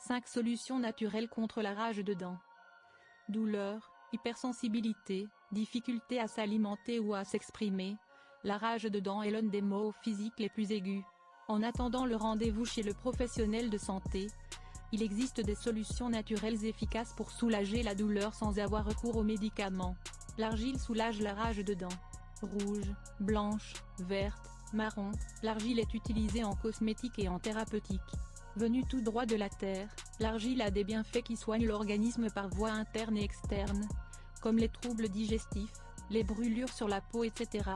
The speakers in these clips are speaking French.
5 solutions naturelles contre la rage de dents. Douleur, hypersensibilité, difficulté à s'alimenter ou à s'exprimer. La rage de dents est l'un des maux physiques les plus aigus. En attendant le rendez-vous chez le professionnel de santé, il existe des solutions naturelles efficaces pour soulager la douleur sans avoir recours aux médicaments. L'argile soulage la rage de dents. Rouge, blanche, verte, marron, l'argile est utilisée en cosmétique et en thérapeutique. Venue tout droit de la terre, l'argile a des bienfaits qui soignent l'organisme par voie interne et externe, comme les troubles digestifs, les brûlures sur la peau etc.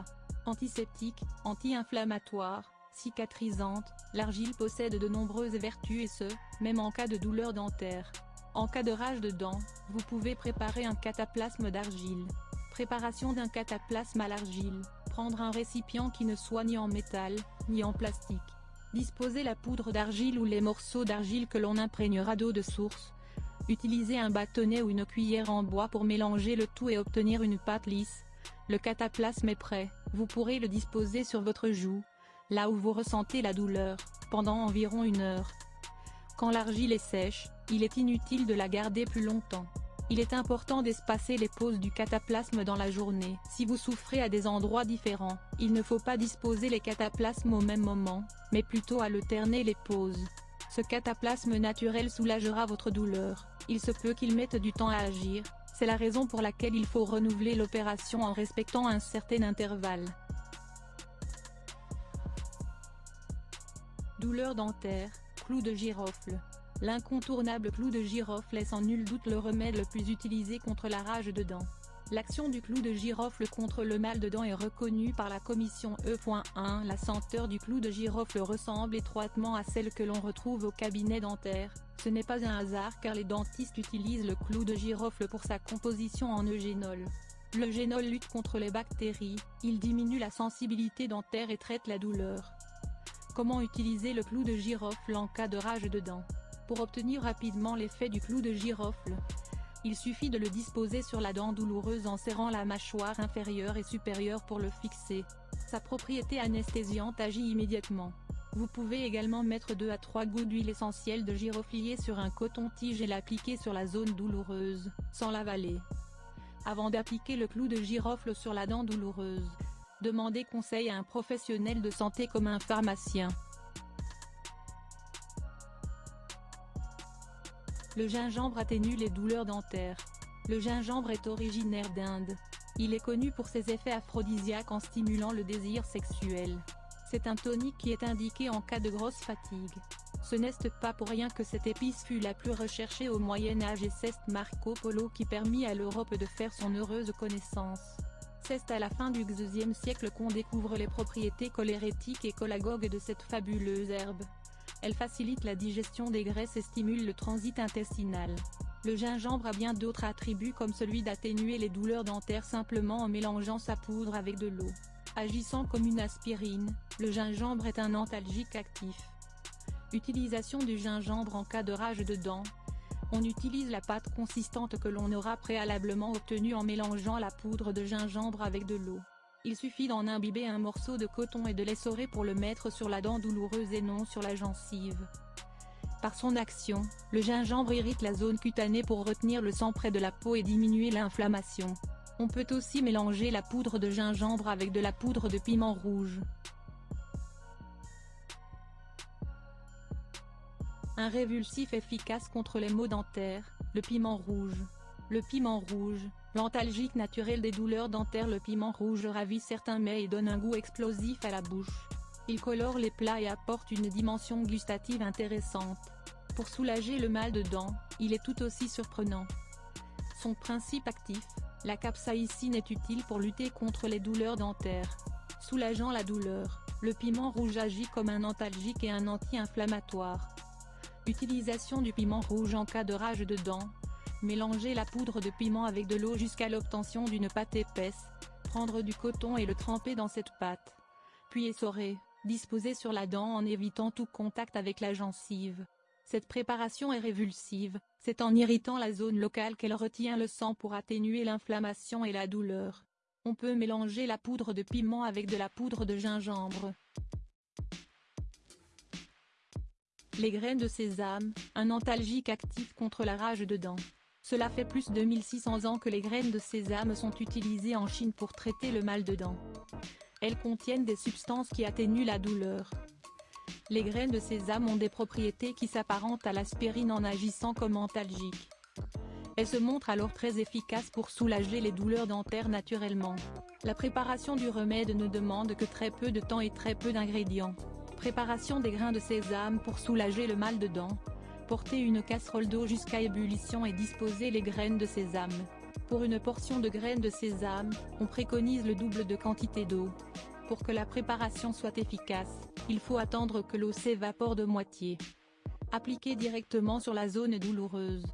Antiseptique, anti-inflammatoire, cicatrisante, l'argile possède de nombreuses vertus et ce, même en cas de douleur dentaire. En cas de rage de dents, vous pouvez préparer un cataplasme d'argile. Préparation d'un cataplasme à l'argile, prendre un récipient qui ne soit ni en métal, ni en plastique. Disposer la poudre d'argile ou les morceaux d'argile que l'on imprégnera d'eau de source. Utilisez un bâtonnet ou une cuillère en bois pour mélanger le tout et obtenir une pâte lisse. Le cataplasme est prêt, vous pourrez le disposer sur votre joue, là où vous ressentez la douleur, pendant environ une heure. Quand l'argile est sèche, il est inutile de la garder plus longtemps. Il est important d'espacer les pauses du cataplasme dans la journée. Si vous souffrez à des endroits différents, il ne faut pas disposer les cataplasmes au même moment, mais plutôt alterner les pauses. Ce cataplasme naturel soulagera votre douleur, il se peut qu'il mette du temps à agir, c'est la raison pour laquelle il faut renouveler l'opération en respectant un certain intervalle. Douleur dentaire, clou de girofle. L'incontournable clou de girofle est sans nul doute le remède le plus utilisé contre la rage de dents. L'action du clou de girofle contre le mal de dents est reconnue par la commission E.1. La senteur du clou de girofle ressemble étroitement à celle que l'on retrouve au cabinet dentaire. Ce n'est pas un hasard car les dentistes utilisent le clou de girofle pour sa composition en eugénol. Le génol lutte contre les bactéries, il diminue la sensibilité dentaire et traite la douleur. Comment utiliser le clou de girofle en cas de rage de dents? Pour obtenir rapidement l'effet du clou de girofle, il suffit de le disposer sur la dent douloureuse en serrant la mâchoire inférieure et supérieure pour le fixer. Sa propriété anesthésiante agit immédiatement. Vous pouvez également mettre 2 à 3 gouttes d'huile essentielle de giroflier sur un coton-tige et l'appliquer sur la zone douloureuse, sans l'avaler. Avant d'appliquer le clou de girofle sur la dent douloureuse, Demandez conseil à un professionnel de santé comme un pharmacien. Le gingembre atténue les douleurs dentaires. Le gingembre est originaire d'Inde. Il est connu pour ses effets aphrodisiaques en stimulant le désir sexuel. C'est un tonique qui est indiqué en cas de grosse fatigue. Ce n'est pas pour rien que cette épice fut la plus recherchée au Moyen-Âge et c'est Marco Polo qui permit à l'Europe de faire son heureuse connaissance. C'est à la fin du XIIe siècle qu'on découvre les propriétés cholérétiques et cholagogues de cette fabuleuse herbe. Elle facilite la digestion des graisses et stimule le transit intestinal. Le gingembre a bien d'autres attributs comme celui d'atténuer les douleurs dentaires simplement en mélangeant sa poudre avec de l'eau. Agissant comme une aspirine, le gingembre est un antalgique actif. Utilisation du gingembre en cas de rage de dents, on utilise la pâte consistante que l'on aura préalablement obtenue en mélangeant la poudre de gingembre avec de l'eau. Il suffit d'en imbiber un morceau de coton et de l'essorer pour le mettre sur la dent douloureuse et non sur la gencive. Par son action, le gingembre irrite la zone cutanée pour retenir le sang près de la peau et diminuer l'inflammation. On peut aussi mélanger la poudre de gingembre avec de la poudre de piment rouge. Un révulsif efficace contre les maux dentaires, le piment rouge. Le piment rouge, l'antalgique naturel des douleurs dentaires Le piment rouge ravit certains mets et donne un goût explosif à la bouche. Il colore les plats et apporte une dimension gustative intéressante. Pour soulager le mal de dents, il est tout aussi surprenant. Son principe actif, la capsaïcine est utile pour lutter contre les douleurs dentaires. Soulageant la douleur, le piment rouge agit comme un antalgique et un anti-inflammatoire. Utilisation du piment rouge en cas de rage de dents. Mélangez la poudre de piment avec de l'eau jusqu'à l'obtention d'une pâte épaisse. Prendre du coton et le tremper dans cette pâte. Puis essorer, disposer sur la dent en évitant tout contact avec la gencive. Cette préparation est révulsive, c'est en irritant la zone locale qu'elle retient le sang pour atténuer l'inflammation et la douleur. On peut mélanger la poudre de piment avec de la poudre de gingembre. Les graines de sésame, un antalgique actif contre la rage de dents. Cela fait plus de 1600 ans que les graines de sésame sont utilisées en Chine pour traiter le mal de dents. Elles contiennent des substances qui atténuent la douleur. Les graines de sésame ont des propriétés qui s'apparentent à l'aspirine en agissant comme antalgique. Elles se montrent alors très efficaces pour soulager les douleurs dentaires naturellement. La préparation du remède ne demande que très peu de temps et très peu d'ingrédients. Préparation des grains de sésame pour soulager le mal de dents. Portez une casserole d'eau jusqu'à ébullition et disposez les graines de sésame. Pour une portion de graines de sésame, on préconise le double de quantité d'eau. Pour que la préparation soit efficace, il faut attendre que l'eau s'évapore de moitié. Appliquez directement sur la zone douloureuse.